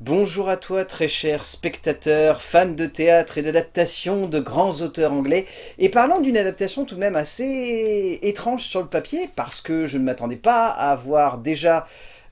Bonjour à toi très cher spectateur, fan de théâtre et d'adaptation de grands auteurs anglais. Et parlant d'une adaptation tout de même assez étrange sur le papier, parce que je ne m'attendais pas à voir déjà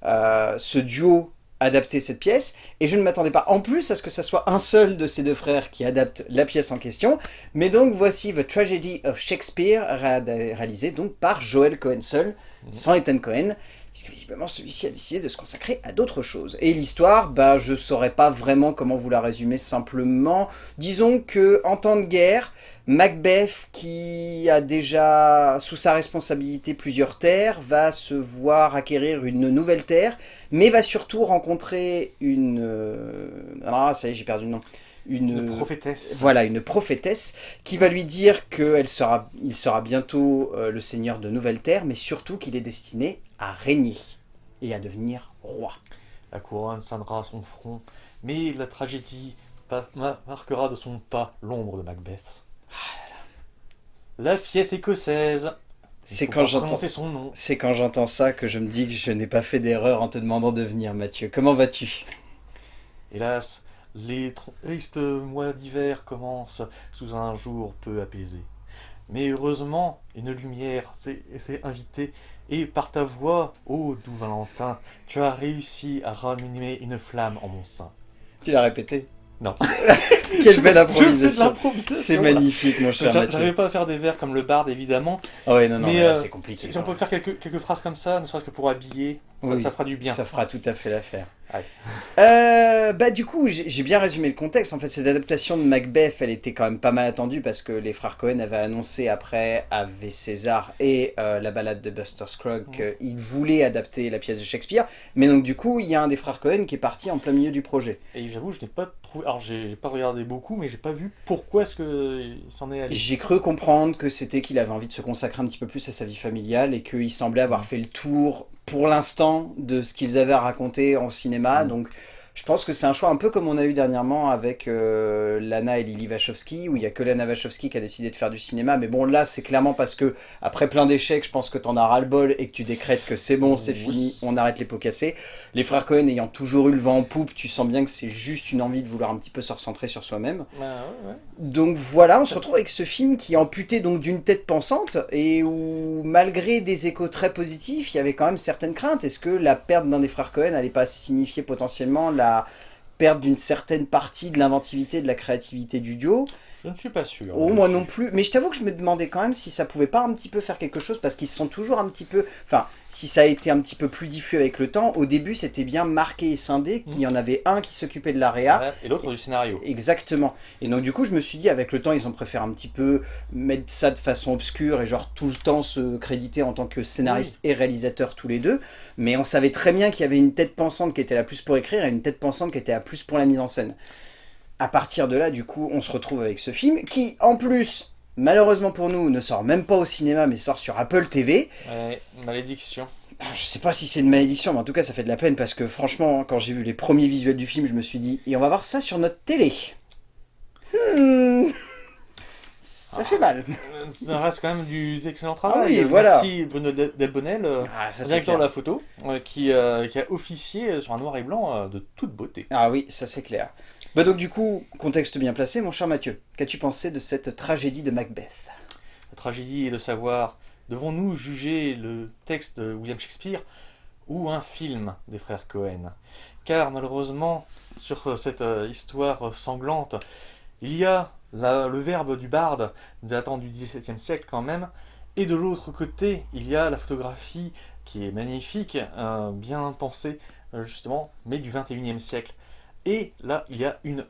euh, ce duo adapter cette pièce, et je ne m'attendais pas en plus à ce que ce soit un seul de ces deux frères qui adapte la pièce en question. Mais donc voici The Tragedy of Shakespeare, réalisé donc par Joel Cohen seul, sans Ethan Cohen puisque visiblement celui-ci a décidé de se consacrer à d'autres choses. Et l'histoire, bah, je saurais pas vraiment comment vous la résumer simplement. Disons que en temps de guerre, Macbeth, qui a déjà sous sa responsabilité plusieurs terres, va se voir acquérir une nouvelle terre, mais va surtout rencontrer une... Euh, ah, ça y est, j'ai perdu le nom. Une, prophétesse. Voilà, une prophétesse qui va lui dire qu'il sera, il sera bientôt euh, le seigneur de nouvelles terres, mais surtout qu'il est destiné à régner et à devenir roi. La couronne scindra son front, mais la tragédie marquera de son pas l'ombre de Macbeth. La pièce écossaise. C'est quand j'entends. C'est quand j'entends ça que je me dis que je n'ai pas fait d'erreur en te demandant de venir, Mathieu. Comment vas-tu? Hélas, les tristes mois d'hiver commencent sous un jour peu apaisé. Mais heureusement, une lumière s'est invitée, et par ta voix, ô doux Valentin, tu as réussi à ramener une flamme en mon sein. Tu l'as répété? Non. Quelle belle improvisation C'est magnifique, mon cher Mathieu. J'arrivais pas à faire des vers comme le barde, évidemment. Ah ouais, non, non, mais, euh, c'est compliqué. Si on peut faire quelques, quelques phrases comme ça, ne serait-ce que pour habiller, ça, fera du bien. Ça fera tout à fait l'affaire. Euh, bah du coup, j'ai bien résumé le contexte. En fait, cette adaptation de Macbeth, elle était quand même pas mal attendue parce que les frères Cohen avaient annoncé après Ave César et euh, la balade de Buster Scruggs qu'ils voulaient adapter la pièce de Shakespeare. Mais donc du coup, il y a un des frères Cohen qui est parti en plein milieu du projet. Et j'avoue, je n'ai pas trouvé... Alors, j'ai pas regardé beaucoup, mais j'ai pas vu pourquoi est-ce qu'il s'en est allé. J'ai cru comprendre que c'était qu'il avait envie de se consacrer un petit peu plus à sa vie familiale et qu'il semblait avoir fait le tour pour l'instant de ce qu'ils avaient à raconter en cinéma. Mm. Donc je pense que c'est un choix un peu comme on a eu dernièrement avec euh, Lana et Lily Wachowski, où il y a que Lana Wachowski qui a décidé de faire du cinéma. Mais bon, là, c'est clairement parce que, après plein d'échecs, je pense que t'en as ras-le-bol et que tu décrètes que c'est bon, c'est fini, on arrête les pots cassés. Les frères Cohen ayant toujours eu le vent en poupe, tu sens bien que c'est juste une envie de vouloir un petit peu se recentrer sur soi-même. Bah, donc voilà, on se retrouve avec ce film qui est amputé donc d'une tête pensante et où, malgré des échos très positifs, il y avait quand même certaines craintes. Est-ce que la perte d'un des frères Cohen n'allait pas signifier potentiellement la perdre d'une certaine partie de l'inventivité, de la créativité du duo. Je ne suis pas sûr. Oh, moi non plus. Mais je t'avoue que je me demandais quand même si ça pouvait pas un petit peu faire quelque chose, parce qu'ils sont toujours un petit peu... Enfin, si ça a été un petit peu plus diffus avec le temps, au début c'était bien marqué et scindé, qu'il y en avait un qui s'occupait de l'AREA. Et l'autre du scénario. Exactement. Et donc du coup je me suis dit, avec le temps ils ont préféré un petit peu mettre ça de façon obscure et genre tout le temps se créditer en tant que scénariste et réalisateur tous les deux. Mais on savait très bien qu'il y avait une tête pensante qui était la plus pour écrire et une tête pensante qui était la plus pour la mise en scène à partir de là, du coup, on se retrouve avec ce film qui, en plus, malheureusement pour nous, ne sort même pas au cinéma, mais sort sur Apple TV. Ouais, malédiction. Ah, je sais pas si c'est une malédiction, mais en tout cas, ça fait de la peine parce que franchement, quand j'ai vu les premiers visuels du film, je me suis dit, et on va voir ça sur notre télé. Hmm. Ça fait mal. Ça reste quand même du excellent travail. Ah oui, voilà. Merci Bruno Delbonnel, euh, ah, directeur de la photo, euh, qui, euh, qui, a officié sur un noir et blanc de toute beauté. Ah oui, ça c'est clair. Bah donc du coup, contexte bien placé, mon cher Mathieu. Qu'as-tu pensé de cette tragédie de Macbeth? La tragédie est de savoir, devons-nous juger le texte de William Shakespeare ou un film des frères Cohen? Car malheureusement, sur cette euh, histoire sanglante, il y a le verbe du barde datant du XVIIe siècle quand même, et de l'autre côté, il y a la photographie qui est magnifique, euh, bien pensée euh, justement, mais du XXIe siècle. Et là, il y a une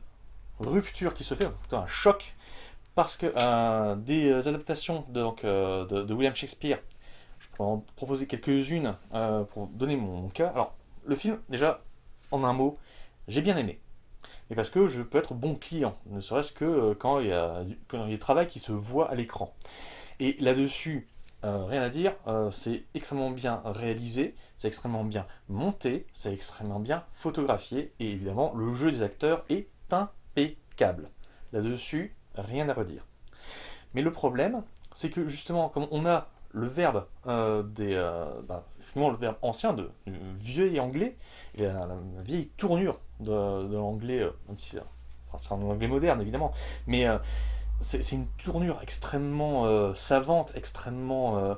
rupture qui se fait, un choc, parce que euh, des adaptations euh, de, William Shakespeare, je peux en proposer quelques-unes euh, pour donner mon cas. Alors, le film, déjà, en un mot, j'ai bien aimé. Et parce que je peux être bon client, ne serait-ce que quand il, y a, quand il y a du travail qui se voit à l'écran. Et là-dessus, euh, rien à dire, euh, c'est extrêmement bien réalisé, c'est extrêmement bien monté, c'est extrêmement bien photographié, et évidemment, le jeu des acteurs est impeccable. Là-dessus, rien à redire. Mais le problème, c'est que justement, comme on a le verbe euh, des, bah, le verbe ancien de, vieux et anglais, et la, vieille tournure de, l'anglais, même si c'est un anglais moderne évidemment, mais c'est une tournure extrêmement euh, savante, extrêmement euh,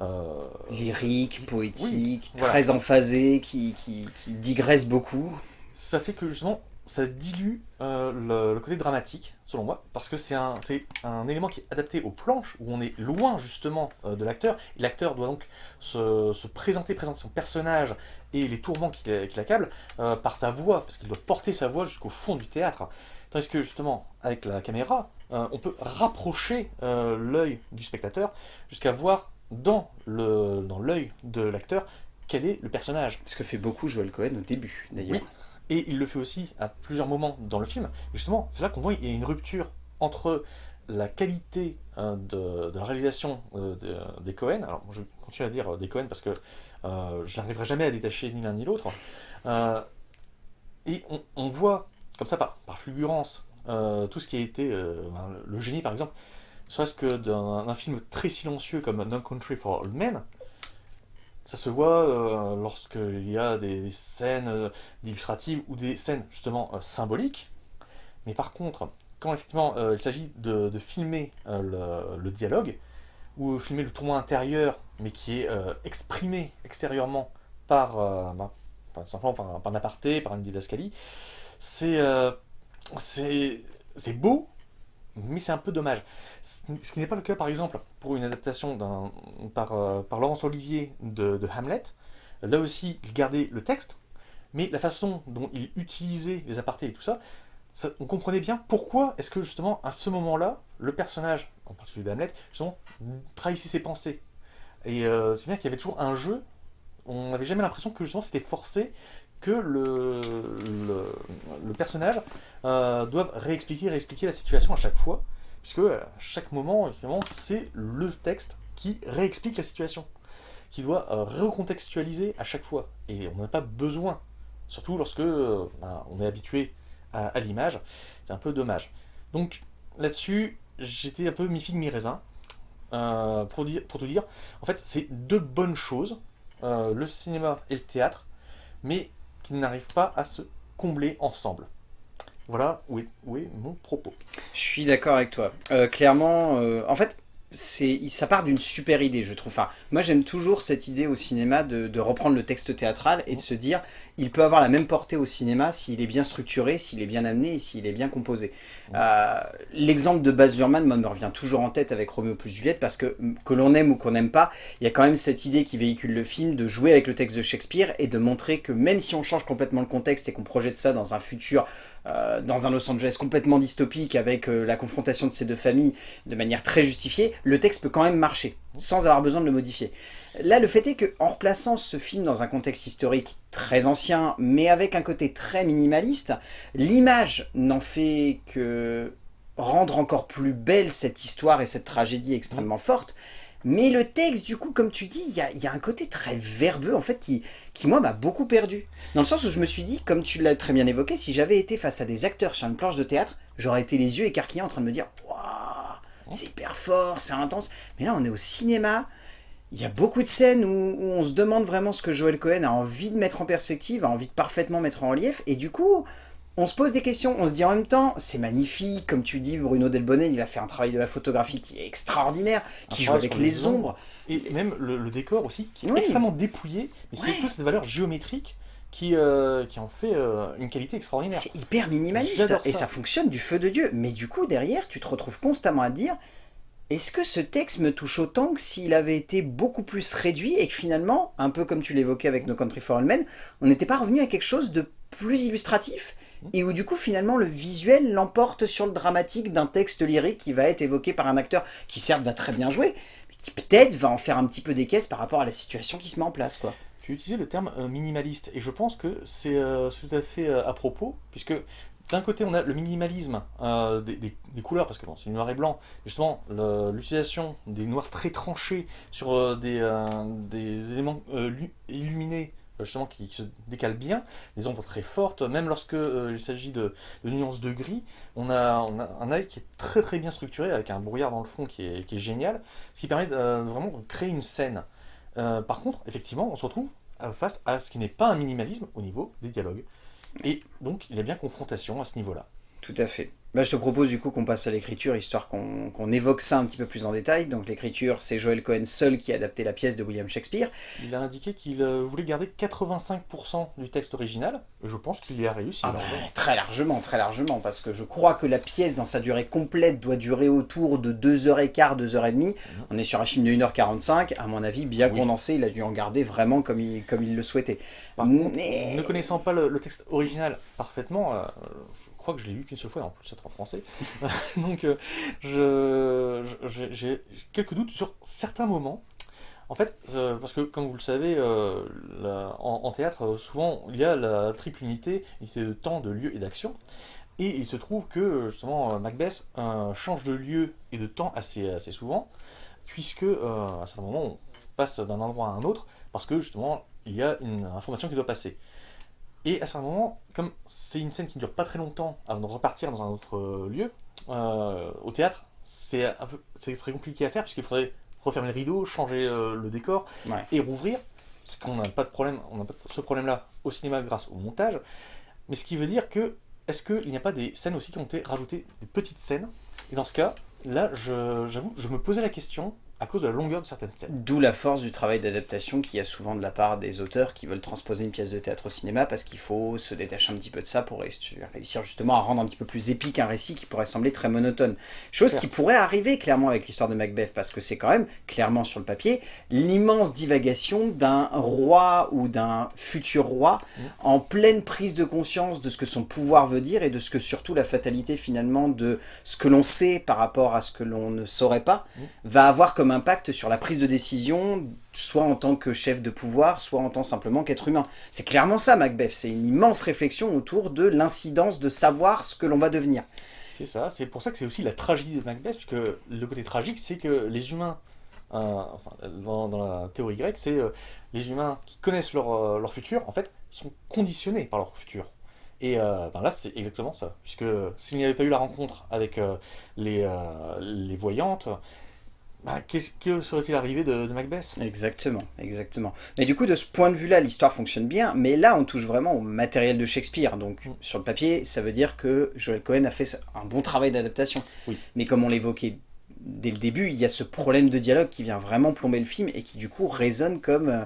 euh, Lyrique, poétique, très emphasé, qui, qui, qui digresse beaucoup. ça fait que justement ça dilue le, le côté dramatique, selon moi, parce que c'est un, un élément qui est adapté aux planches, où on est loin justement de l'acteur, l'acteur doit donc se, se présenter, présenter son personnage et les tourments qui, l'a- qui l'accablent par sa voix, parce qu'il doit porter sa voix jusqu'au fond du théâtre. Tandis que justement, avec la caméra, euh, on peut rapprocher euh, l'œil du spectateur jusqu'à voir dans l'œil de l'acteur quel est le personnage. Ce que fait beaucoup Joel Cohen au début, d'ailleurs. Oui. Et il le fait aussi à plusieurs moments dans le film. Et justement, c'est là qu'on voit qu'il y a une rupture entre la qualité euh, de, de la réalisation euh, de- des Cohen. Alors, je continue à dire des Cohen parce que je n'arriverai jamais à détacher ni l'un ni l'autre. Et on, on voit, comme ça, par, par fulgurance, euh, tout ce qui a été euh, le, génie, par exemple, ne serait-ce que d'un film très silencieux comme No Country for Old Men. Ça se voit euh, lorsqu'il y a des scènes euh, illustratives ou des scènes justement symboliques. Mais par contre, quand effectivement il s'agit de, filmer le, dialogue, ou filmer le tournoi intérieur, mais qui est exprimé extérieurement par, bah, simplement par, un- par un aparté, par une didascalie, c'est c'est beau, mais c'est un peu dommage. Ce qui n'est pas le cas, par exemple, pour une adaptation euh, par Laurence Olivier de, Hamlet. Là aussi, il gardait le texte, mais la façon dont il utilisait les apartés et tout ça, on comprenait bien pourquoi est-ce que justement, à ce moment-là, le personnage, en particulier de Hamlet, justement, trahissait ses pensées. Et euh, c'est bien qu'il y avait toujours un jeu, on n'avait jamais l'impression que justement c'était forcé que le, le, personnage euh, réexpliquer, réexpliquer la situation à chaque fois, puisque à chaque moment, évidemment, c'est le texte qui réexplique la situation, qui doit euh, recontextualiser à chaque fois. Et on n'a pas besoin, surtout lorsque euh, ben, on est habitué à, l'image, c'est un peu dommage. Donc là-dessus, j'étais un peu mi-figue, mi-raisin, euh, pour, dire, pour te dire, en fait, c'est deux bonnes choses, euh, le cinéma et le théâtre, mais qui n'arrivent pas à se combler ensemble. Voilà où est, mon propos. Je suis d'accord avec toi. Euh, clairement, euh, en fait, ça part d'une super idée, je trouve. Enfin, moi, j'aime toujours cette idée au cinéma de, de reprendre le texte théâtral et de se dire, il peut avoir la même portée au cinéma s'il est bien structuré, s'il est bien amené et s'il est bien composé. Euh, L'exemple de Baz Luhrmann, moi, me revient toujours en tête avec Roméo plus Juliette parce que, que l'on aime ou qu'on n'aime pas, il y a quand même cette idée qui véhicule le film de jouer avec le texte de Shakespeare et de montrer que même si on change complètement le contexte et qu'on projette ça dans un futur, euh, dans un Los Angeles complètement dystopique avec euh, la confrontation de ces deux familles de manière très justifiée, le texte peut quand même marcher sans avoir besoin de le modifier. Là, le fait est qu'en replaçant ce film dans un contexte historique très ancien, mais avec un côté très minimaliste, l'image n'en fait que rendre encore plus belle cette histoire et cette tragédie extrêmement forte. Mais le texte, du coup, comme tu dis, il y a, un côté très verbeux, en fait, qui, qui moi, m'a beaucoup perdu. Dans le sens où je me suis dit, comme tu l'as très bien évoqué, si j'avais été face à des acteurs sur une planche de théâtre, j'aurais été les yeux écarquillés en train de me dire « Waouh, c'est hyper fort, c'est intense ». Mais là, on est au cinéma, il y a beaucoup de scènes où, où on se demande vraiment ce que Joel Cohen a envie de mettre en perspective, a envie de parfaitement mettre en relief, et du coup, on se pose des questions, on se dit en même temps, c'est magnifique, comme tu dis, Bruno Delbonnel, il a fait un travail de la photographie qui est extraordinaire, qui joue avec les ombres. Et même le, le décor aussi, qui est Oui. extrêmement dépouillé, mais Ouais. c'est toute cette valeur géométrique qui, euh, qui en fait euh, une qualité extraordinaire. C'est hyper minimaliste, et ça. fonctionne du feu de Dieu. Mais du coup, derrière, tu te retrouves constamment à dire, est-ce que ce texte me touche autant que s'il avait été beaucoup plus réduit, et que finalement, un peu comme tu l'évoquais avec No Country for All Men, on n'était pas revenu à quelque chose de plus illustratif et où du coup finalement le visuel l'emporte sur le dramatique d'un texte lyrique qui va être évoqué par un acteur qui certes va très bien jouer, mais qui peut-être va en faire un petit peu des caisses par rapport à la situation qui se met en place quoi. Tu utilisé le terme euh, minimaliste, et je pense que c'est euh, tout à fait euh, à propos, puisque d'un côté on a le minimalisme des, couleurs, parce que bon, c'est noir et blanc, justement l'utilisation des noirs très tranchés sur des, éléments lu- illuminés, justement qui, se décalent bien, des ombres très fortes, même lorsque euh, il s'agit de, nuances de gris, on a, un œil qui est très très bien structuré, avec un brouillard dans le fond qui est, génial, ce qui permet de, euh, vraiment de créer une scène. Euh, par contre, effectivement, on se retrouve face à ce qui n'est pas un minimalisme au niveau des dialogues. Et donc, il y a bien confrontation à ce niveau-là. Tout à fait. Bah, je te propose du coup qu'on passe à l'écriture, histoire qu'on évoque ça un petit peu plus en détail. Donc l'écriture, c'est Joel Cohen seul qui a adapté la pièce de William Shakespeare. Il a indiqué qu'il euh, voulait garder 85% du texte original, je pense qu'il y a réussi. Ah bah, très largement, très largement, parce que je crois que la pièce, dans sa durée complète, doit durer autour de 2h15, 2h30. Mhm. On est sur un film de 1h45, à mon avis, bien condensé, il a dû en garder vraiment comme il, comme il le souhaitait. Ne connaissant pas le, texte original parfaitement, euh, crois que je l'ai lu qu'une seule fois, et en plus c'est en français. Donc euh, j'ai quelques doutes sur certains moments. En fait, euh, parce que comme vous le savez, euh, en, théâtre, souvent il y a la triple unité, unité de temps, de lieu et d'action. Et il se trouve que justement Macbeth change de lieu et de temps assez, assez souvent, puisque à certains moments on passe d'un endroit à un autre, parce que justement il y a une information qui doit passer. Et à ce moment, comme c'est une scène qui ne dure pas très longtemps avant de repartir dans un autre euh, lieu, euh, au théâtre, c'est très compliqué à faire puisqu'il faudrait refermer le rideau, changer euh, le décor et rouvrir. Parce qu'on n'a pas de problème, on n'a pas ce problème-là au cinéma grâce au montage. Mais ce qui veut dire que, est-ce qu'il n'y a pas des scènes aussi qui ont été rajoutées, des petites scènes? Et dans ce cas, là, j'avoue, je me posais la question, à cause de la longueur de certaines scènes. D'où la force du travail d'adaptation qu'il y a souvent de la part des auteurs qui veulent transposer une pièce de théâtre au cinéma parce qu'il faut se détacher un petit peu de ça pour réussir justement à rendre un petit peu plus épique un récit qui pourrait sembler très monotone. Chose qui pourrait arriver clairement avec l'histoire de Macbeth parce que c'est quand même, clairement sur le papier, l'immense divagation d'un roi ou d'un futur roi mm. en pleine prise de conscience de ce que son pouvoir veut dire et de ce que surtout la fatalité finalement de ce que l'on sait par rapport à ce que l'on ne saurait pas mm. va avoir comme impact sur la prise de décision, soit en tant que chef de pouvoir, soit en tant simplement qu'être humain. C'est clairement ça Macbeth, c'est une immense réflexion autour de l'incidence de savoir ce que l'on va devenir. C'est ça, c'est pour ça que c'est aussi la tragédie de Macbeth, puisque le côté tragique, c'est que les humains, euh, dans, la théorie grecque, c'est euh, les humains qui connaissent leur, euh, leur, futur, en fait, sont conditionnés par leur futur. Et ben là, c'est exactement ça, puisque s'il n'y avait pas eu la rencontre avec les, les voyantes, bah, qu'est-ce que serait-il arrivé de, Macbeth? Exactement, exactement. Mais du coup, de ce point de vue-là, l'histoire fonctionne bien, mais là, on touche vraiment au matériel de Shakespeare. Donc, mm. sur le papier, ça veut dire que Joel Cohen a fait un bon travail d'adaptation. Oui. Mais comme on l'évoquait dès le début, il y a ce problème de dialogue qui vient vraiment plomber le film et qui, du coup, résonne comme... Euh,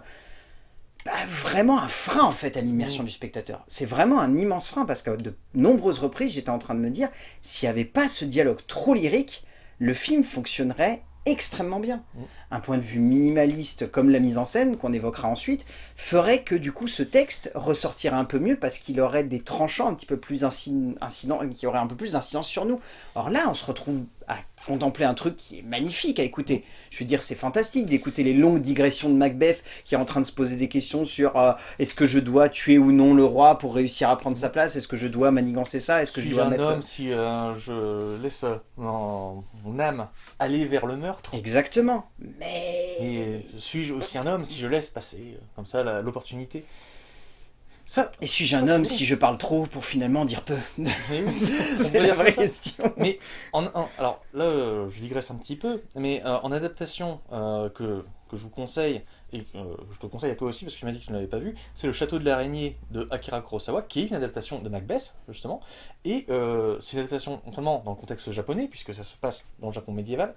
bah, vraiment un frein en fait à l'immersion mm. du spectateur. C'est vraiment un immense frein parce qu'à de nombreuses reprises j'étais en train de me dire s'il n'y avait pas ce dialogue trop lyrique, le film fonctionnerait extrêmement bien. Un point de vue minimaliste comme la mise en scène, qu'on évoquera ensuite, ferait que du coup ce texte ressortirait un peu mieux parce qu'il aurait des tranchants un petit peu plus incidents, qui auraient un peu plus d'incidence sur nous. Or là, on se retrouve à contempler un truc qui est magnifique à écouter. Je veux dire, c'est fantastique d'écouter les longues digressions de Macbeth qui est en train de se poser des questions sur euh, est-ce que je dois tuer ou non le roi pour réussir à prendre sa place? Est-ce que je dois manigancer ça? Est-ce que si je dois un mettre... homme, si euh, je laisse mon, âme aller vers le meurtre Exactement. Mais... Et suis-je aussi un homme si je laisse passer euh, comme ça l'opportunité? Et suis-je un homme si je parle trop pour finalement dire peu? C'est la vraie question. Mais en, alors là, euh, je digresse un petit peu, mais euh, en adaptation que, que, je vous conseille, et je te conseille à toi aussi parce que tu m'as dit que tu ne l'avais pas vu, c'est Le Château de l'Araignée de Akira Kurosawa, qui est une adaptation de Macbeth, justement. Et c'est une adaptation notamment dans le contexte japonais, puisque ça se passe dans le Japon médiéval.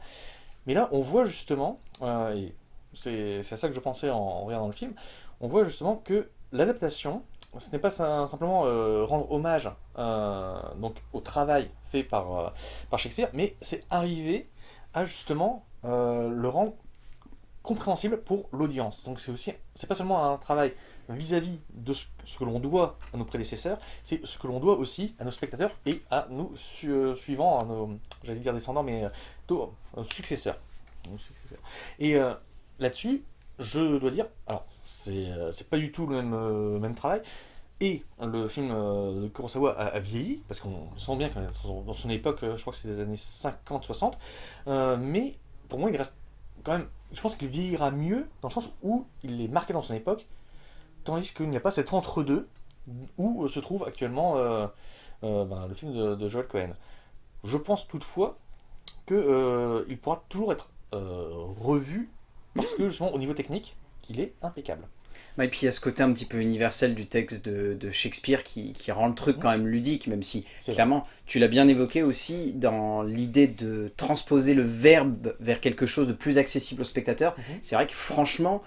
Mais là, on voit justement, et c'est à ça que je pensais en, regardant le film, on voit justement que l'adaptation ce n'est pas simplement euh, rendre hommage euh, donc, au travail fait par, euh, par Shakespeare, mais c'est arriver à justement le rendre compréhensible pour l'audience. Donc c'est aussi, c'est pas seulement un travail vis-à-vis de ce, que l'on doit à nos prédécesseurs, c'est ce que l'on doit aussi à nos spectateurs et à nos suivants, à nos, j'allais dire descendants, mais plutôt successeurs. Et là-dessus, je dois dire, alors euh, c'est pas du tout le même, euh, même travail. Et le film euh, de Kurosawa a, vieilli, parce qu'on sent bien que dans son époque, je crois que c'est des années 50-60, mais pour moi il reste quand même, je pense qu'il vieillira mieux dans le sens où il est marqué dans son époque, tandis qu'il n'y a pas cet entre-deux où se trouve actuellement ben, le film de, Joel Cohen. Je pense toutefois qu'il il pourra toujours être revu, parce que justement au niveau technique, il est impeccable. et puis il y a ce côté un petit peu universel du texte de, Shakespeare qui, rend le truc quand même ludique, même si clairement, tu l'as bien évoqué aussi dans l'idée de transposer le verbe vers quelque chose de plus accessible au spectateur. Mhm. C'est vrai que franchement,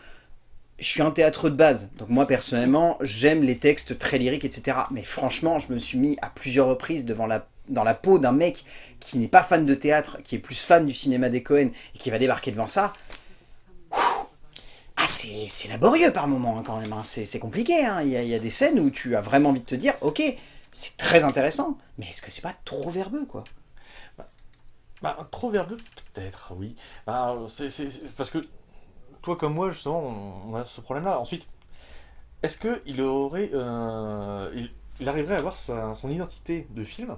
je suis un théâtre de base, donc moi personnellement, j'aime les textes très lyriques, etc. Mais franchement, je me suis mis à plusieurs reprises devant la, dans la peau d'un mec qui n'est pas fan de théâtre, qui est plus fan du cinéma des Cohen, et qui va débarquer devant ça. Ah, c'est laborieux par moment hein, quand même, hein. c'est compliqué. Hein. Il, y a, des scènes où tu as vraiment envie de te dire, ok, c'est très intéressant, mais est-ce que c'est pas trop verbeux quoi? Bah, bah, Trop verbeux, peut-être, oui. Bah, c'est parce que toi comme moi, justement, on, a ce problème-là. Ensuite, est-ce qu'il aurait, euh, il, arriverait à avoir son identité de film?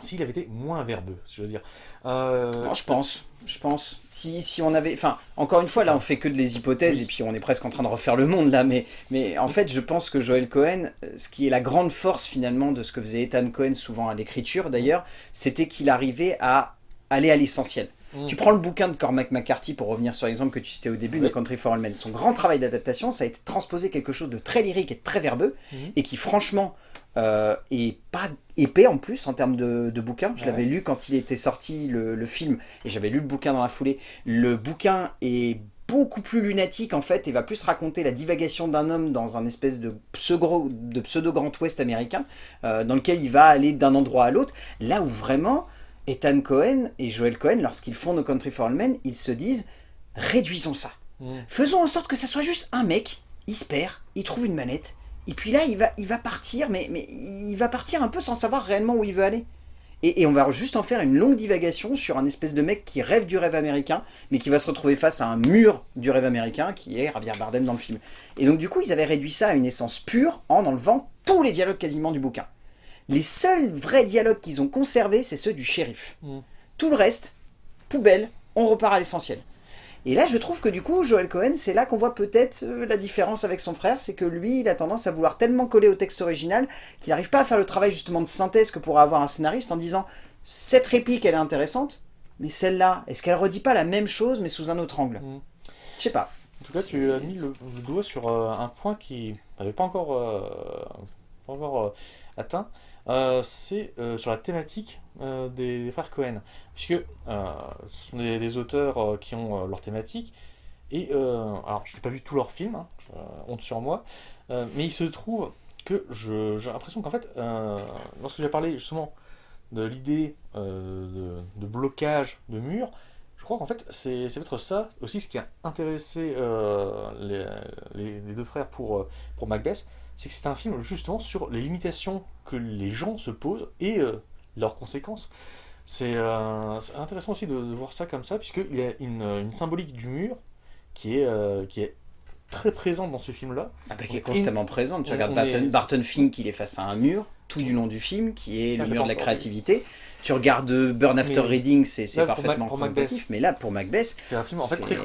S'il avait été moins verbeux, je veux dire. Euh, non, je pense, je pense. Si, si on avait... Enfin, encore une fois, là, on fait que de les hypothèses, et puis on est presque en train de refaire le monde, là, mais, mais en fait, je pense que Joel Cohen, ce qui est la grande force, finalement, de ce que faisait Ethan Cohen, souvent à l'écriture, d'ailleurs, c'était qu'il arrivait à aller à l'essentiel. Mm. Tu prends le bouquin de Cormac McCarthy, pour revenir sur l'exemple que tu citais au début, de Country for All Men. Son grand travail d'adaptation, ça a été transposer quelque chose de très lyrique et très verbeux, mm. et qui, franchement, euh, et pas épais en plus en termes de, de bouquin. Je l'avais lu quand il était sorti le, film et j'avais lu le bouquin dans la foulée. Le bouquin est beaucoup plus lunatique en fait et va plus raconter la divagation d'un homme dans un espèce de pseudo, de pseudo Grand Ouest américain euh, dans lequel il va aller d'un endroit à l'autre. Là où vraiment Ethan Cohen et Joel Cohen, lorsqu'ils font No Country for All Men, ils se disent réduisons ça. Mm. Faisons en sorte que ça soit juste un mec, il se perd, il trouve une manette, et puis là, il va, il va partir, mais, mais il va partir un peu sans savoir réellement où il veut aller. Et, on va juste en faire une longue divagation sur un espèce de mec qui rêve du rêve américain, mais qui va se retrouver face à un mur du rêve américain, qui est Javier Bardem dans le film. Et donc du coup, ils avaient réduit ça à une essence pure en enlevant tous les dialogues quasiment du bouquin. Les seuls vrais dialogues qu'ils ont conservés, c'est ceux du shérif. Mm. Tout le reste, poubelle, on repart à l'essentiel. Et là, je trouve que du coup, Joel Cohen, c'est là qu'on voit peut-être euh, la différence avec son frère, c'est que lui, il a tendance à vouloir tellement coller au texte original qu'il n'arrive pas à faire le travail justement de synthèse que pourrait avoir un scénariste en disant « cette réplique, elle est intéressante, mais celle-là, est-ce qu'elle redit pas la même chose mais sous un autre angle mm. Je sais pas. En tout cas, tu as mis le, doigt sur euh, un point qui n'avait pas encore, euh, pas encore atteint, euh, c'est euh, sur la thématique euh, des, frères Cohen. Puisque ce sont des, auteurs qui ont leur thématique. Et alors, je n'ai pas vu tous leurs films, hein, honte sur moi, mais il se trouve que j'ai l'impression qu'en fait, lorsque j'ai parlé justement de l'idée de, blocage de murs, je crois qu'en fait, c'est peut-être ça aussi ce qui a intéressé les, deux frères pour, pour Macbeth, c'est que c'est un film justement sur les limitations que les gens se posent et euh, leurs conséquences. Euh, c'est intéressant aussi de, voir ça comme ça, puisqu'il y a une, symbolique du mur qui est, euh, qui est très présente dans ce film-là. Ah bah, qui est constamment présente. Tu regardes Barton, Barton Fink, il est face à un mur tout du long du film, qui est le mur de la créativité. Tu regardes Burn After Reading, c'est parfaitement représentatif, mais là, pour Macbeth... C'est un film en fait très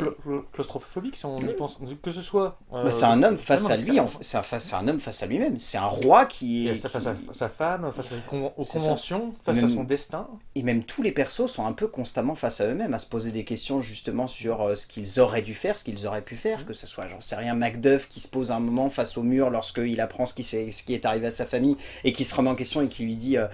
claustrophobique, si on y pense. Que ce soit... Euh, bah, c'est un homme face à lui, c'est un, homme face à lui-même. C'est un roi qui est... Face à sa femme, face aux conventions, face à son destin. Et même tous les persos sont un peu constamment face à eux-mêmes, à se poser des questions justement sur euh, ce qu'ils auraient dû faire, ce qu'ils auraient pu faire, que ce soit, j'en sais rien, Macduff qui se pose un moment face au mur lorsqu'il apprend ce qui, ce qui est arrivé à sa famille et qui se remet en question et qui lui dit euh,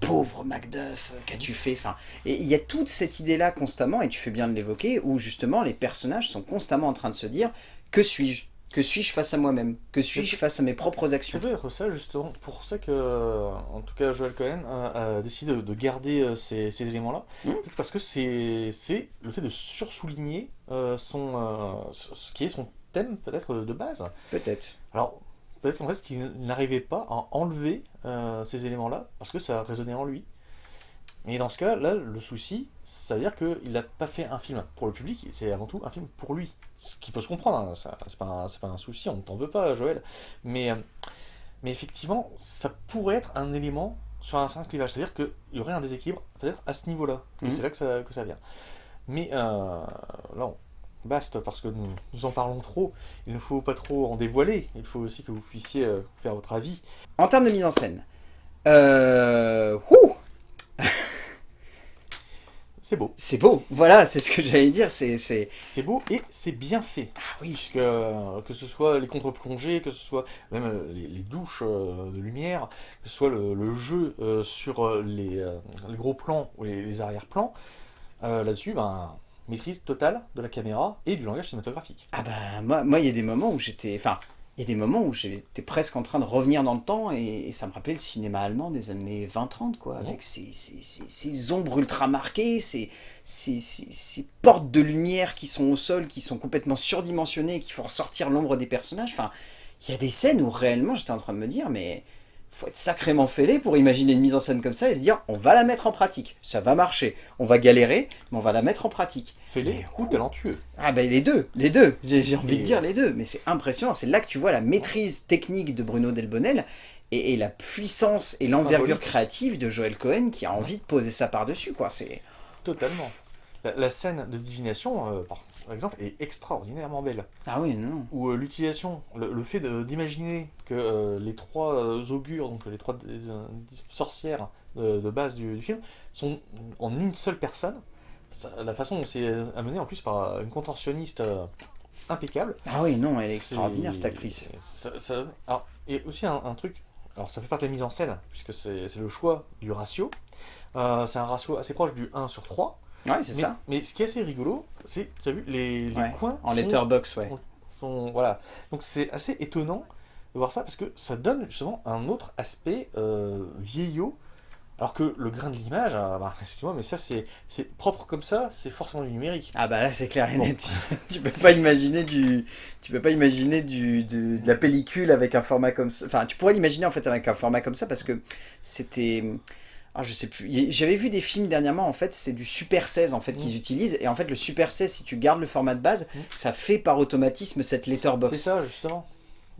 Pauvre Macduff !» qu'as-tu fait? Enfin, Et il y a toute cette idée-là constamment, et tu fais bien de l'évoquer, où justement les personnages sont constamment en train de se dire « Que suis-je? Que suis-je face à moi-même? Que suis-je face à mes propres actions C'est ça justement pour ça que, en tout cas, Joel Cohen a, décidé de garder euh, ces, éléments-là, mmh. parce que c'est le fait de sursouligner euh, son, euh, ce qui est son thème peut-être de base. Peut-être. Alors, peut-être qu'en fait, qu'il n'arrivait pas à enlever ces éléments-là, parce que ça résonnait en lui. Et dans ce cas, là, le souci, ça veut dire qu'il n'a pas fait un film pour le public, c'est avant tout un film pour lui. Ce qui peut se comprendre, hein, c'est pas, pas, un souci, on ne t'en veut pas, Joël. Mais, euh, mais effectivement, ça pourrait être un élément sur un certain clivage, c'est-à-dire qu'il y aurait un déséquilibre peut-être à ce niveau-là, mhm. c'est là que ça, que ça vient. Mais euh, là, basta, parce que nous, nous, en parlons trop, il ne faut pas trop en dévoiler, il faut aussi que vous puissiez euh, faire votre avis. En termes de mise en scène, euh... C'est beau. C'est beau, voilà, c'est ce que j'allais dire, c'est... C'est beau et c'est bien fait. Ah oui, Puisque euh, que ce soit les contre-plongées, que ce soit même euh, les, les douches de lumière, que ce soit le, le jeu sur les, les gros plans ou les, les arrière-plans, euh, là-dessus, ben, maîtrise totale de la caméra et du langage cinématographique. Ah bah moi, moi il y a des moments où j'étais, enfin, il y a des moments où j'étais presque en train de revenir dans le temps et, et ça me rappelait le cinéma allemand des années 20-30 quoi, avec ces, ces, ombres ultra marquées, ces, ces, ces- ces portes de lumière qui sont au sol, qui sont complètement surdimensionnées, qui font ressortir l'ombre des personnages. Enfin, il y a des scènes où réellement j'étais en train de me dire mais faut être sacrément fêlé pour imaginer une mise en scène comme ça et se dire on va la mettre en pratique, ça va marcher, on va galérer, mais on va la mettre en pratique. Mais ou talentueux. Ah ben les deux, les deux, j'ai envie Et- de dire les deux, mais c'est impressionnant, c'est là que tu vois la maîtrise technique de Bruno Delbonnel et, et la puissance et l'envergure créative de Joel Cohen qui a envie de poser ça par-dessus, quoi, c'est... Totalement. La, la scène de divination, euh, par, par exemple, est extraordinairement belle. Ah oui, non. Où euh, l'utilisation, le, le fait d'imaginer que euh, les trois euh, augures, donc les trois euh, sorcières de, de base du, du film, sont en une seule personne, ça- la façon dont c'est amené en plus par une contorsionniste euh, impeccable. Ah oui, non, elle est extraordinaire cette actrice. ça- ça- alors, et aussi un, un truc, alors ça fait partie de la mise en scène, puisque c'est le choix du ratio. Euh, c'est un ratio assez proche du 1 sur 3. Ouais, c'est mais, ça, mais ce qui est assez rigolo, c'est, tu as vu, les, les Ouais, coins en sont- letterbox, ouais. sont- voilà. Donc c'est assez étonnant de voir ça parce que ça donne justement un autre aspect euh, vieillot. Alors que le grain de l'image, ah, bah, excuse-moi, mais ça c'est propre comme ça, c'est forcément du numérique. Ah bah là c'est clair et Bon. net, tu, tu peux pas imaginer du... Tu peux pas imaginer du, du- de la pellicule avec un format comme ça, enfin tu pourrais l'imaginer en fait avec un format comme ça parce que c'était... Ah, je sais plus. J'avais vu des films dernièrement, en fait, c'est du Super 16 en fait qu'ils Mm. utilisent. Et en fait, le Super 16, si tu gardes le format de base, Mm. ça fait par automatisme cette C'est letterbox. ça justement.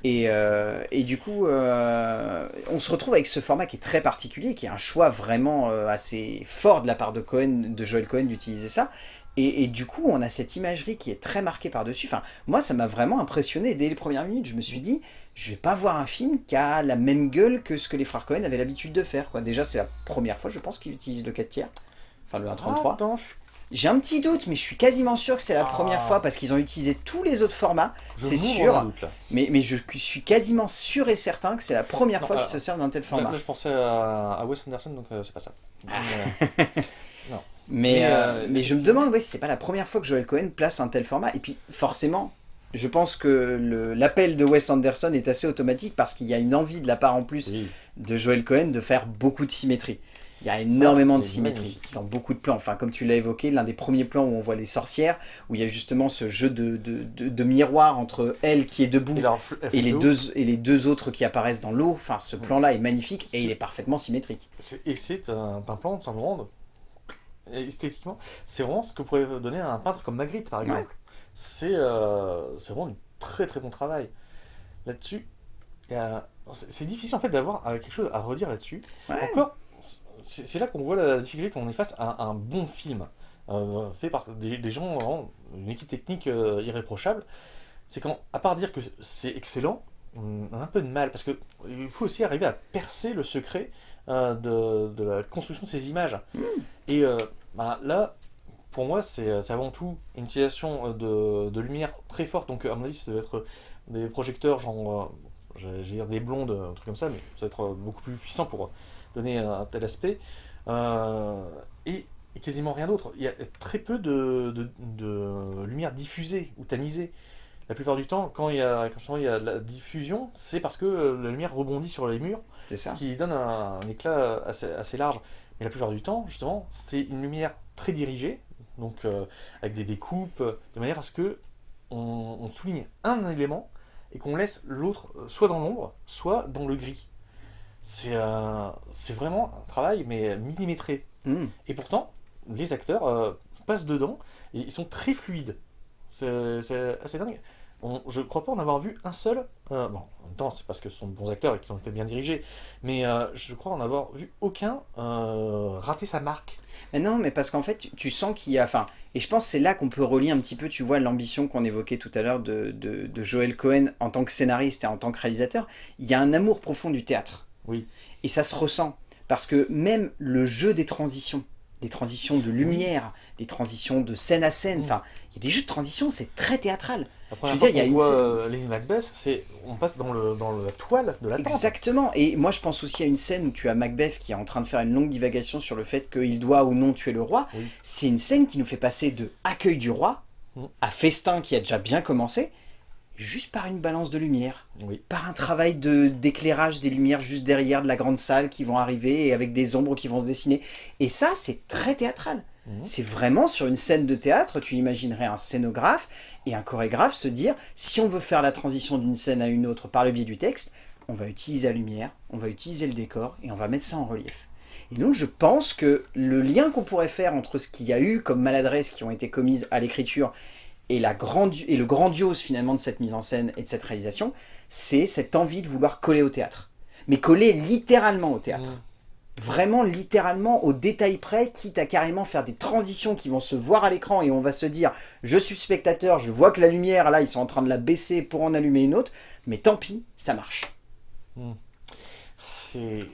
Et, euh, et du coup, euh, on se retrouve avec ce format qui est très particulier, qui est un choix vraiment euh, assez fort de la part de Cohen, de Joel Cohen d'utiliser ça. Et, et du coup, on a cette imagerie qui est très marquée par-dessus. Enfin, moi, ça m'a vraiment impressionné dès les premières minutes. Je me suis dit, je vais pas voir un film qui a la même gueule que ce que les frères Cohen avaient l'habitude de faire. Quoi. Déjà, c'est la première fois, je pense, qu'ils utilisent le 4 tiers. Enfin, le 1.33. Attends, je, J'ai un petit doute, mais je suis quasiment sûr que c'est la Ah. première fois parce qu'ils ont utilisé tous les autres formats. C'est sûr. doute, là. Mais, mais je suis quasiment sûr et certain que c'est la première Non, fois qu'ils se servent d'un tel Là, format. là, je pensais à, à Wes Anderson, donc euh, c'est pas ça. Ah. Mais, euh, Mais, Mais, euh, euh, mais je me demande ouais, si c'est pas la première fois que Joel Cohen place un tel format. Et puis forcément, je pense que l'appel de Wes Anderson est assez automatique parce qu'il y a une envie de la part en plus oui. de Joel Cohen de faire beaucoup de symétrie. Il y a énormément de symétrie magnifique. dans beaucoup de plans. Enfin, comme tu l'as évoqué, l'un des premiers plans où on voit les sorcières, où il y a justement ce jeu de, de, de- de miroir entre elle qui est debout Et, les, deux, et les deux autres qui apparaissent dans l'eau. Enfin, ce plan-là est magnifique et il est parfaitement symétrique. Et c'est un, un plan de- esthétiquement, c'est vraiment ce que pourrait donner un peintre comme Magritte par exemple. C'est euh, vraiment du très très bon travail. Là-dessus, c'est difficile en fait d'avoir euh, quelque chose à redire là-dessus. Ouais. Encore, c'est là qu'on voit la difficulté qu'on est face à un bon film euh, fait par des, des gens, vraiment, une équipe technique euh, irréprochable. C'est qu'à à part dire que c'est excellent, on a un peu de mal parce que il faut aussi arriver à percer le secret de, de la construction de ces images. Et euh, bah, là, pour moi, c'est c'est avant tout une utilisation euh, de, de lumière très forte. Donc, à mon avis, ça doit être des projecteurs, genre, euh, j'allais dire des blondes, un truc comme ça, mais ça doit être euh, beaucoup plus puissant pour donner un tel aspect. Euh, et, et quasiment rien d'autre. Il y a très peu de, de, de lumière diffusée ou tamisée. La plupart du temps, quand il y a, quand il y a de la diffusion, c'est parce que euh, la lumière rebondit sur les murs ça. qui donne un, un éclat assez, assez large. Mais la plupart du temps, justement, c'est une lumière très dirigée, donc euh, avec des découpes, de manière à ce que on, on souligne un élément et qu'on laisse l'autre euh, soit dans l'ombre, soit dans le gris. C'est euh, vraiment un travail, mais millimétré. Mm. Et pourtant, les acteurs euh, passent dedans et ils sont très fluides. C'est assez dingue. On- je crois pas en avoir vu un seul. euh, bon, en même temps, c'est parce que ce sont de bons acteurs et qu'ils ont été bien dirigés. Mais euh, je crois en avoir vu aucun euh, rater sa marque. Mais non, mais parce qu'en fait, tu, tu sens qu'il y a... Enfin, et je pense que c'est là qu'on peut relier un petit peu, tu vois, l'ambition qu'on évoquait tout à l'heure de, de, de Joel Cohen en tant que scénariste et en tant que réalisateur. Il y a un amour profond du théâtre. Oui. Et ça se ressent. Parce que même le jeu des transitions des transitions de lumière, des transitions de scène à scène. Mm. Enfin, il y a des jeux de transition, c'est très théâtral. Première veux dire, il y a une voit scène- euh, Macbeth, c'est on passe dans le dans la toile de la tente. Exactement. Et moi, je pense aussi à une scène où tu as Macbeth qui est en train de faire une longue divagation sur le fait qu'il doit ou non tuer le roi. Oui. C'est une scène qui nous fait passer de accueil du roi Mm. à festin qui a déjà bien commencé, juste par une balance de lumière. Oui. par un travail de d'éclairage des lumières juste derrière de la grande salle qui vont arriver et avec des ombres qui vont se dessiner. Et ça, c'est très théâtral. Mhm. C'est vraiment sur une scène de théâtre, tu imaginerais un scénographe et un chorégraphe se dire, si on veut faire la transition d'une scène à une autre par le biais du texte, on va utiliser la lumière, on va utiliser le décor et on va mettre ça en relief. Et donc je pense que le lien qu'on pourrait faire entre ce qu'il y a eu comme maladresses qui ont été commises à l'écriture et, la et le grandiose finalement de cette mise en scène et de cette réalisation, c'est cette envie de vouloir coller au théâtre. Mais coller littéralement au théâtre. Mm. Vraiment littéralement au détail près, quitte à carrément faire des transitions qui vont se voir à l'écran et on va se dire je suis spectateur, je vois que la lumière là ils sont en train de la baisser pour en allumer une autre, mais tant pis, ça marche. C'est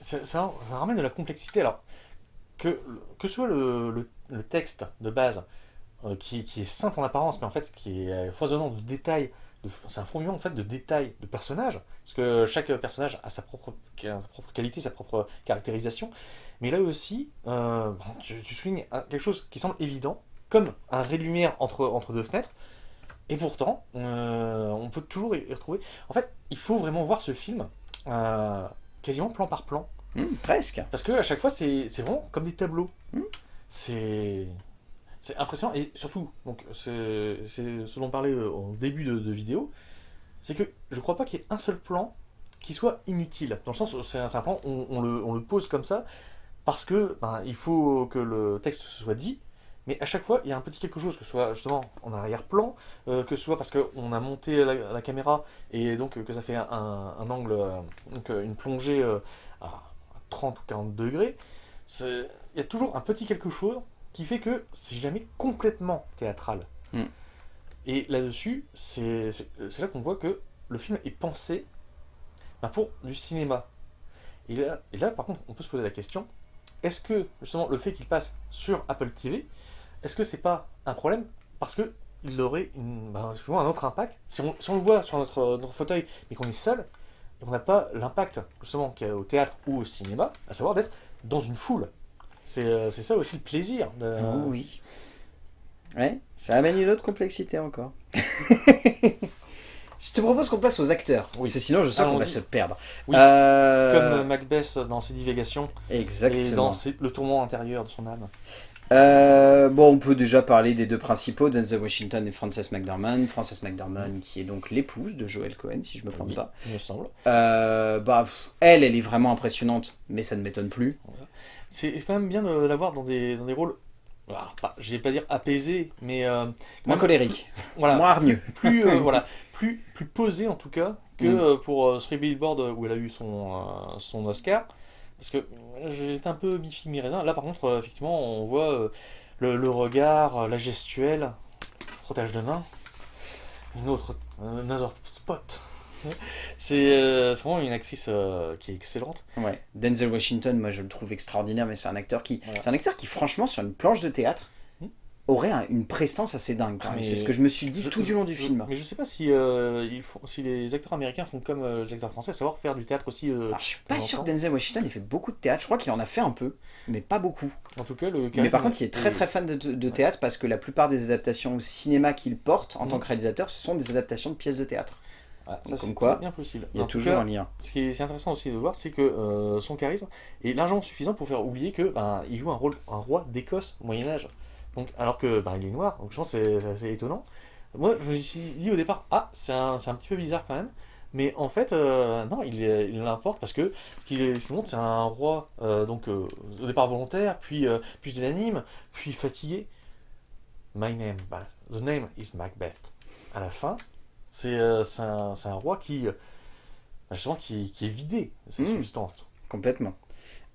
ça, ça- ramène de la complexité. Alors, que, que soit le, le- texte de base, euh, qui, qui est simple en apparence, mais en fait qui est euh, foisonnant de détails, c'est un fourmillement en fait de détails de personnages, parce que chaque personnage a sa propre, sa propre qualité, sa propre caractérisation. Mais là aussi, euh, bon, tu, tu soulignes quelque chose qui semble évident, comme un ray de lumière entre, entre deux fenêtres, et pourtant, euh, on peut toujours y retrouver. En fait, il faut vraiment voir ce film euh, quasiment plan par plan. Hmm, presque. Parce que à chaque fois, c'est vraiment comme des tableaux. Mm. C'est c'est impressionnant. Et surtout, donc c'est ce dont on parlait euh, au début de, vidéo, c'est que je crois pas qu'il y ait un seul plan qui soit inutile. Dans le sens c'est un, plan, on, le, pose comme ça, parce que ben, il faut que le texte se soit dit, mais à chaque fois, il y a un petit quelque chose, que ce soit justement en arrière-plan, euh, que ce soit parce qu'on a monté la, caméra et donc euh, que ça fait un, angle, euh, donc euh, une plongée euh, à 30 ou 40 degrés. Il y a toujours un petit quelque chose qui fait que c'est jamais complètement théâtral. Mm. Et là-dessus, c'est là qu'on voit que le film est pensé ben, pour du cinéma. Et là, et là, par contre, on peut se poser la question est-ce que justement le fait qu'il passe sur Apple TV, est-ce que c'est pas un problème? Parce que il aurait une, ben, un autre impact si on, si on le voit sur notre, notre fauteuil mais qu'on est seul et qu'on n'a pas l'impact justement qu'il y a au théâtre ou au cinéma, à savoir d'être dans une foule. C'est euh, c'est ça aussi le plaisir. de- Oh oui. Ouais, ça amène une autre complexité encore. Je te propose qu'on passe aux acteurs. Oui. Parce que sinon, je sens qu'on va se perdre. Oui, Euh, Comme euh, Macbeth dans ses divagations et Exactement. dans ses- le tourment intérieur de son âme. Euh, bon, on peut déjà parler des deux principaux, Denzel Washington et Frances McDormand. Frances McDormand qui est donc l'épouse de Joel Cohen, si je me plante Oui, pas. il me semble. Euh, bah, elle, elle est vraiment impressionnante, mais ça ne m'étonne plus. C'est quand même bien de l'avoir dans des, dans des rôles, pas, je vais pas dire apaisés, mais euh, Moins colérique, voilà, moins hargneux. plus, euh, voilà, plus, plus posé en tout cas que Mm. pour euh, Three Billboards euh, où elle a eu son, son Oscar. Parce que j'étais un peu mi-figue mi-raisin. Là par contre, euh, effectivement, on voit euh, le, le regard, euh, la gestuelle, frottage de main, une autre, another spot. C'est euh, vraiment une actrice euh, qui est excellente. Ouais. Denzel Washington, moi je le trouve extraordinaire, mais c'est un acteur qui, c'est un acteur qui, franchement, sur une planche de théâtre. Aurait un- une prestance assez dingue. Ah, C'est ce que je me suis dit Je- tout du long du je- film. Mais je sais pas si, euh, ils font, si les acteurs américains font comme euh, les acteurs français, savoir faire du théâtre aussi. euh, Alors, je suis pas sûr que. Denzel Washington ait fait beaucoup de théâtre. Je crois qu'il en a fait un peu, mais pas beaucoup. En tout cas, le Mais par contre, il est très très fan de, de théâtre parce que la plupart des adaptations au cinéma qu'il porte en tant que réalisateur, ce sont des adaptations de pièces de théâtre. Ah, ça, comme quoi, bien possible. Il y a En toujours cas, un lien. Ce qui est, intéressant aussi de voir, c'est que euh, son charisme est largement suffisant pour faire oublier que ben, il joue un rôle, un roi d'Écosse au Moyen Âge. Donc, alors que ben, il est noir, donc je pense que c'est assez étonnant. Moi, je me suis dit au départ, ah, c'est un, un petit peu bizarre quand même. Mais en fait, euh, non, il, il l'importe parce que ce qu'il montre, c'est un roi, euh, donc euh, au départ volontaire, puis puis l'anime, puis fatigué. My name, bah, the name is Macbeth. À la fin, c'est un, un roi qui, justement, qui, qui est vidé de cette Mm. substance. Complètement.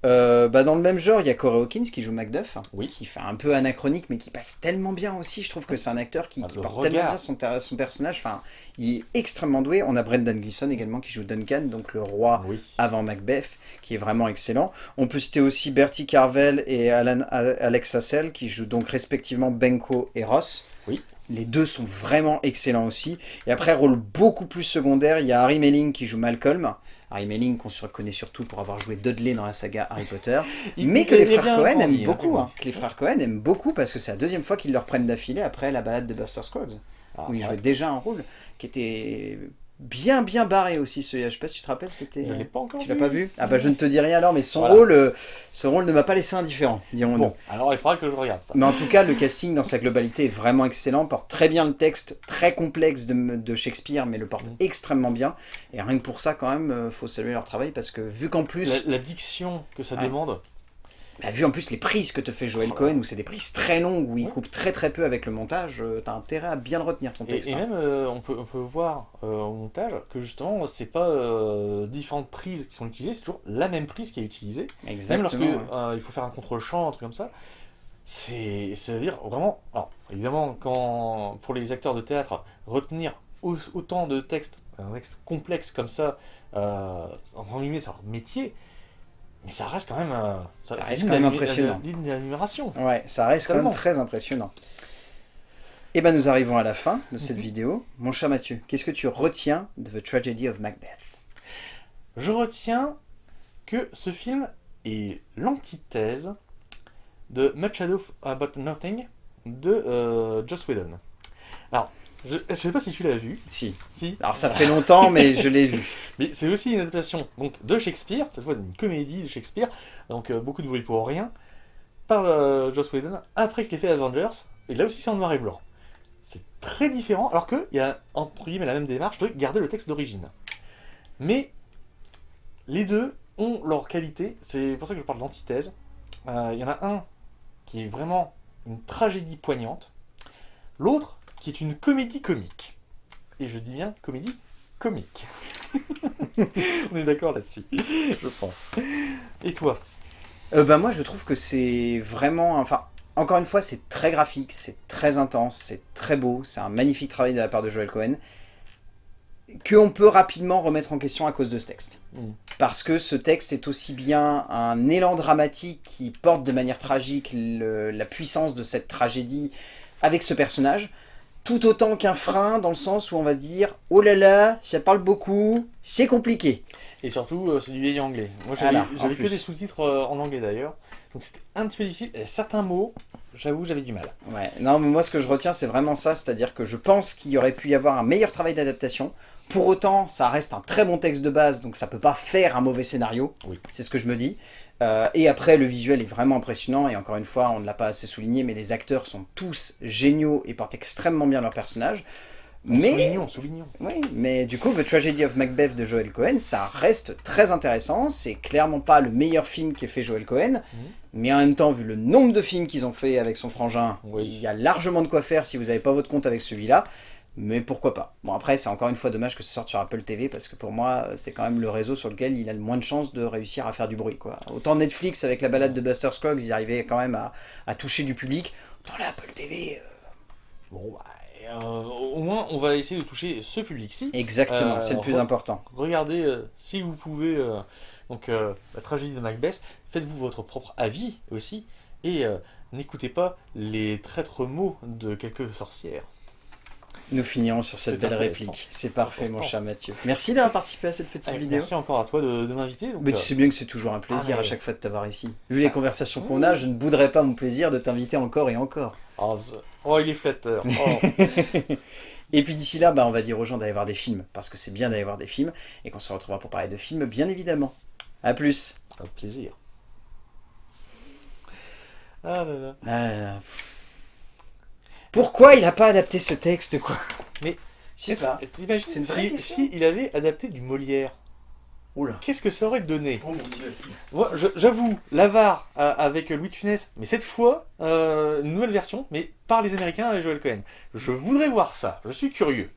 Euh, bah dans le même genre, il y a Corey Hawkins qui joue Macduff, Oui. qui fait un peu anachronique, mais qui passe tellement bien aussi. Je trouve que c'est un acteur qui, Ah, qui porte regard. tellement bien son, personnage. Enfin, il est extrêmement doué. On a Brendan Gleeson également qui joue Duncan, donc le roi Oui. avant Macbeth, qui est vraiment excellent. On peut citer aussi Bertie Carvel et Alan, Alex Hassel, qui jouent donc respectivement Benko et Ross. Oui. Les deux sont vraiment excellents aussi. Et après, rôle beaucoup plus secondaire, il y a Harry Melling qui joue Malcolm. Harry Melling, qu'on se reconnaît surtout pour avoir joué Dudley dans la saga Harry Potter. Mais que les frères Cohen aiment hein, beaucoup. hein. Que les frères Cohen aiment beaucoup parce que c'est la deuxième fois qu'ils le reprennent d'affilée après la balade de Buster Scruggs. Ah, où il ouais. jouait déjà un rôle qui était bien bien barré aussi celui-là. Je sais pas si tu te rappelles, c'était... Je l'ai pas encore Tu l'as pas vu Ah bah je ne te dis rien alors, mais son Voilà. rôle, euh, ce rôle ne m'a pas laissé indifférent, dirons-nous. Bon, alors il faudra que je regarde ça. Mais en tout cas, le casting dans sa globalité est vraiment excellent, porte très bien le texte, très complexe de, de Shakespeare, mais le porte Mm. extrêmement bien. Et rien que pour ça, quand même, euh, faut saluer leur travail, parce que vu qu'en plus, La, la diction que ça Ouais. demande, bah, vu en plus les prises que te fait Joel Oh. Cohen, où c'est des prises très longues, où il Ouais. coupe très très peu avec le montage, euh, t'as intérêt à bien le retenir ton texte. et hein. même euh, on, peut, on peut voir euh, au montage que justement c'est pas euh, différentes prises qui sont utilisées, c'est toujours la même prise qui est utilisée. Même Exactement. lorsque ouais. il faut faire un contrôle-champ, un truc comme ça, c'est à dire vraiment. Alors évidemment, quand pour les acteurs de théâtre, retenir au- autant de textes, un texte complexe comme ça, en guillemets, c'est leur métier, mais ça reste quand même. euh, ça, Ça c'est reste digne quand même d'admi- impressionnant. Ouais, ça reste quand même très impressionnant. Et ben nous arrivons à la fin de cette Mhm. vidéo. Mon cher Mathieu, qu'est-ce que tu retiens de The Tragedy of Macbeth? Je retiens que ce film est l'antithèse de Much Ado About Nothing de euh, Joss Whedon. Alors, je ne sais pas si tu l'as vu. Si. Si. Alors ça fait longtemps, mais je l'ai vu. Mais c'est aussi une adaptation donc, de Shakespeare, cette fois d'une comédie de Shakespeare, donc euh, beaucoup de bruit pour rien, par euh, Joss Whedon, après qu'il ait fait Avengers, et là aussi c'est en noir et blanc. C'est très différent, alors qu'il y a entre guillemets la même démarche de garder le texte d'origine. Mais les deux ont leur qualité, c'est pour ça que je parle d'antithèse. Euh, Il y en a un qui est vraiment une tragédie poignante, l'autre qui est une comédie comique. Et je dis bien comédie comique. On est d'accord là-dessus, je pense. Et toi? Euh, bah moi je trouve que c'est vraiment... Enfin, encore une fois, c'est très graphique, c'est très intense, c'est très beau, c'est un magnifique travail de la part de Joel Cohen, qu'on peut rapidement remettre en question à cause de ce texte. Mm. Parce que ce texte est aussi bien un élan dramatique qui porte de manière tragique le- la puissance de cette tragédie avec ce personnage, tout autant qu'un frein dans le sens où on va se dire « Oh là là, ça parle beaucoup, c'est compliqué ». Et surtout, euh, c'est du vieil anglais. Moi, j'avais Voilà, que des sous-titres euh, en anglais d'ailleurs. Donc c'était un petit peu difficile. Et certains mots, j'avoue, j'avais du mal. Ouais, non, mais moi ce que je retiens, c'est vraiment ça, c'est-à-dire que je pense qu'il y aurait pu y avoir un meilleur travail d'adaptation. Pour autant, ça reste un très bon texte de base, donc ça peut pas faire un mauvais scénario. Oui. C'est ce que je me dis. Euh, et après, le visuel est vraiment impressionnant, et encore une fois, on ne l'a pas assez souligné, mais les acteurs sont tous géniaux et portent extrêmement bien leur personnage. Mais, Soulignons, soulignons. oui, mais du coup, The Tragedy of Macbeth de Joel Cohen, ça reste très intéressant. C'est clairement pas le meilleur film qu'ait fait Joel Cohen, Mhm. mais en même temps, vu le nombre de films qu'ils ont fait avec son frangin, Oui. il y a largement de quoi faire si vous n'avez pas votre compte avec celui-là. Mais pourquoi pas Bon après, c'est encore une fois dommage que ça sorte sur Apple TV, parce que pour moi, c'est quand même le réseau sur lequel il a le moins de chances de réussir à faire du bruit. Quoi. Autant Netflix, avec la balade de Buster Scruggs, ils arrivaient quand même à, à toucher du public. Autant la Apple TV... euh, Bon, bah, euh, au moins, on va essayer de toucher ce public-ci. Exactement, Euh, c'est le plus re- important. Regardez, euh, si vous pouvez, euh, donc euh, la tragédie de Macbeth, faites-vous votre propre avis aussi, et euh, n'écoutez pas les traîtres mots de quelques sorcières. Nous finirons sur cette belle réplique. C'est parfait, mon cher Mathieu. Merci d'avoir participé à cette petite Allez, vidéo. Merci encore à toi de, de m'inviter. Mais tu euh, sais bien que c'est toujours un plaisir Ah, à chaque fois de t'avoir ici. Vu les Ah. conversations qu'on a, je ne bouderai pas mon plaisir de t'inviter encore et encore. Oh, vous- oh, il est flatteur. Oh. Et puis d'ici là, bah, on va dire aux gens d'aller voir des films, parce que c'est bien d'aller voir des films, et qu'on se retrouvera pour parler de films, bien évidemment. A plus. Avec plaisir. Ah là là. Ah là là. Pourquoi il a pas adapté ce texte, quoi Mais, Je sais pas. T'imagines C'est une vraie si, il avait adapté du Molière, Oula. qu'est-ce que ça aurait donné Oh. Moi, j'avoue, l'avare euh, avec Louis de Funès, mais cette fois, euh, une nouvelle version, mais par les Américains et Joel Cohen. Je voudrais voir ça, je suis curieux.